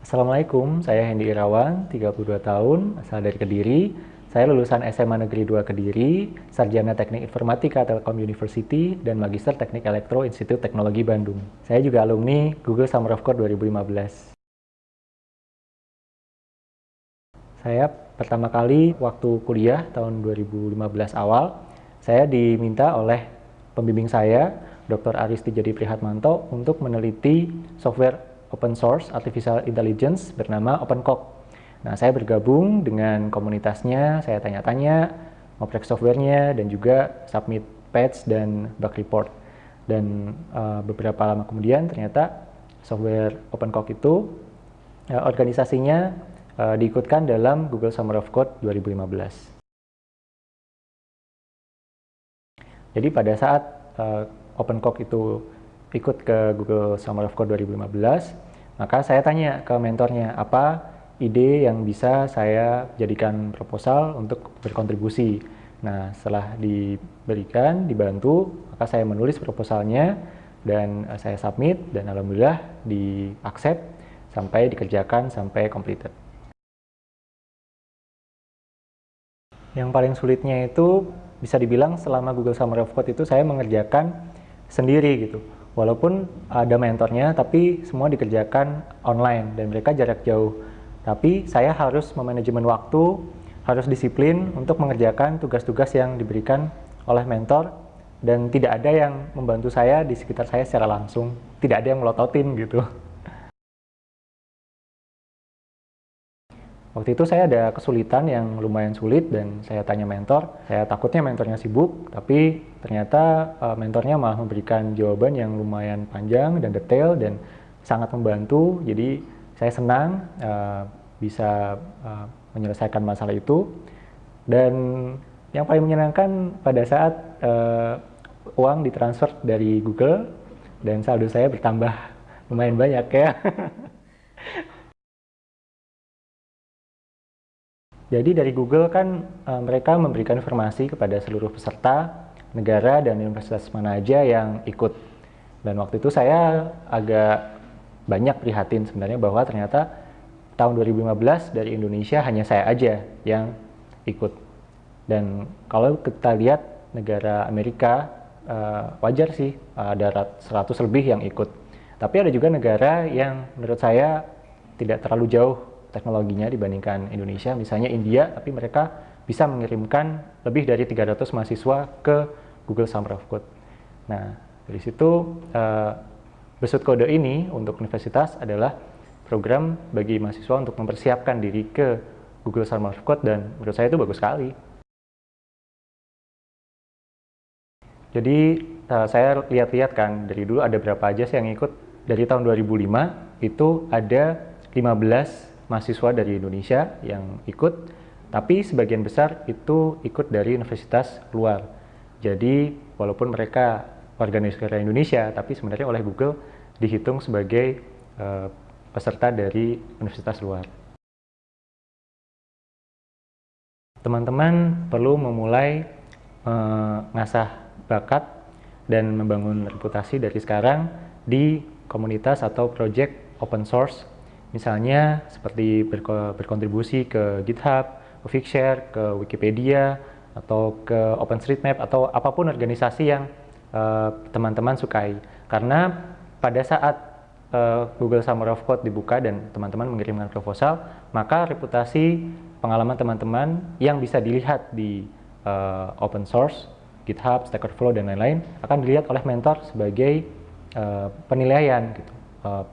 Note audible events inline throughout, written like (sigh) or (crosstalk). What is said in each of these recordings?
Assalamualaikum, saya Hendy Irawan, 32 tahun, asal dari Kediri. Saya lulusan SMA Negeri 2 Kediri, Sarjana Teknik Informatika Telkom University, dan Magister Teknik Elektro Institut Teknologi Bandung. Saya juga alumni Google Summer of Code 2015. Saya pertama kali waktu kuliah tahun 2015 awal, saya diminta oleh pembimbing saya, Dr. Aristi Jadi Prihatmanto, untuk meneliti software open source artificial intelligence bernama OpenCog. Nah, saya bergabung dengan komunitasnya, saya tanya-tanya, ngoprek softwarenya, dan juga submit patch dan bug report. Dan uh, beberapa lama kemudian ternyata software OpenCog itu uh, organisasinya uh, diikutkan dalam Google Summer of Code 2015. Jadi pada saat uh, OpenCog itu ikut ke Google Summer of Code 2015, maka saya tanya ke mentornya, apa ide yang bisa saya jadikan proposal untuk berkontribusi. Nah, setelah diberikan, dibantu, maka saya menulis proposalnya dan eh, saya submit dan alhamdulillah di accept sampai dikerjakan sampai completed. Yang paling sulitnya itu bisa dibilang selama Google Summer of Code itu saya mengerjakan sendiri gitu walaupun ada mentornya tapi semua dikerjakan online dan mereka jarak jauh. Tapi saya harus memanajemen waktu harus disiplin untuk mengerjakan tugas-tugas yang diberikan oleh mentor dan tidak ada yang membantu saya di sekitar saya secara langsung. Tidak ada yang melototin gitu Waktu itu saya ada kesulitan yang lumayan sulit dan saya tanya mentor. Saya takutnya mentornya sibuk, tapi ternyata uh, mentornya malah memberikan jawaban yang lumayan panjang dan detail dan sangat membantu. Jadi saya senang uh, bisa uh, menyelesaikan masalah itu. Dan yang paling menyenangkan pada saat uh, uang ditransfer dari Google dan saldo saya bertambah (laughs) lumayan banyak ya. (laughs) Jadi dari Google kan uh, mereka memberikan informasi kepada seluruh peserta, negara dan universitas mana aja yang ikut. Dan waktu itu saya agak banyak prihatin sebenarnya bahwa ternyata tahun 2015 dari Indonesia hanya saya aja yang ikut. Dan kalau kita lihat negara Amerika uh, wajar sih ada 100 lebih yang ikut. Tapi ada juga negara yang menurut saya tidak terlalu jauh teknologinya dibandingkan Indonesia. Misalnya India, tapi mereka bisa mengirimkan lebih dari 300 mahasiswa ke Google Summer of Code. Nah, dari situ uh, Besut Kode ini untuk universitas adalah program bagi mahasiswa untuk mempersiapkan diri ke Google Summer of Code dan menurut saya itu bagus sekali. Jadi uh, saya lihat-lihat kan dari dulu ada berapa aja sih yang ikut dari tahun 2005 itu ada 15 mahasiswa dari Indonesia yang ikut, tapi sebagian besar itu ikut dari universitas luar. Jadi walaupun mereka warga negara Indonesia, tapi sebenarnya oleh Google dihitung sebagai uh, peserta dari universitas luar. Teman-teman perlu memulai mengasah uh, bakat dan membangun reputasi dari sekarang di komunitas atau project open source Misalnya seperti berkontribusi ke GitHub, ke Figshare, ke Wikipedia, atau ke OpenStreetMap, atau apa pun organisasi yang eh, teman-teman uh, sukai. Karena pada saat uh, Google Summer of Code dibuka dan teman-teman mengirimkan proposal, maka reputasi pengalaman teman-teman yang bisa dilihat di uh, open source, GitHub, Stack Overflow, dan lain-lain akan dilihat oleh mentor sebagai uh, penilaian gitu. Uh,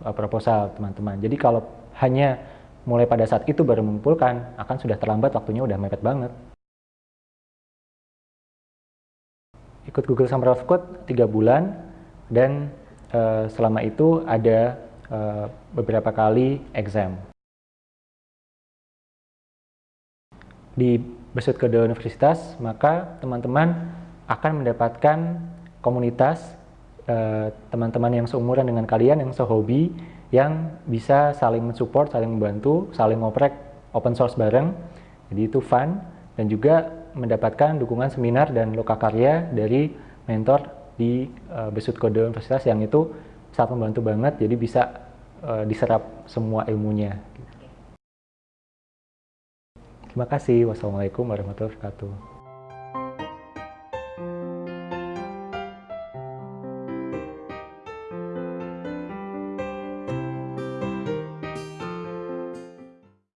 proposal teman-teman. Jadi kalau hanya mulai pada saat itu baru mengumpulkan, akan sudah terlambat waktunya udah mepet banget. Ikut Google Summer of Code 3 bulan dan uh, selama itu ada uh, beberapa kali exam. Di Besut Kode Universitas, maka teman-teman akan mendapatkan komunitas teman-teman uh, yang seumuran dengan kalian yang sehobi yang bisa saling mensupport, saling membantu, saling ngoprek open source bareng. Jadi itu fun dan juga mendapatkan dukungan seminar dan loka karya dari mentor di uh, Besut Kode Universitas yang itu sangat membantu banget. Jadi bisa uh, diserap semua ilmunya. Terima kasih. Wassalamualaikum warahmatullahi wabarakatuh.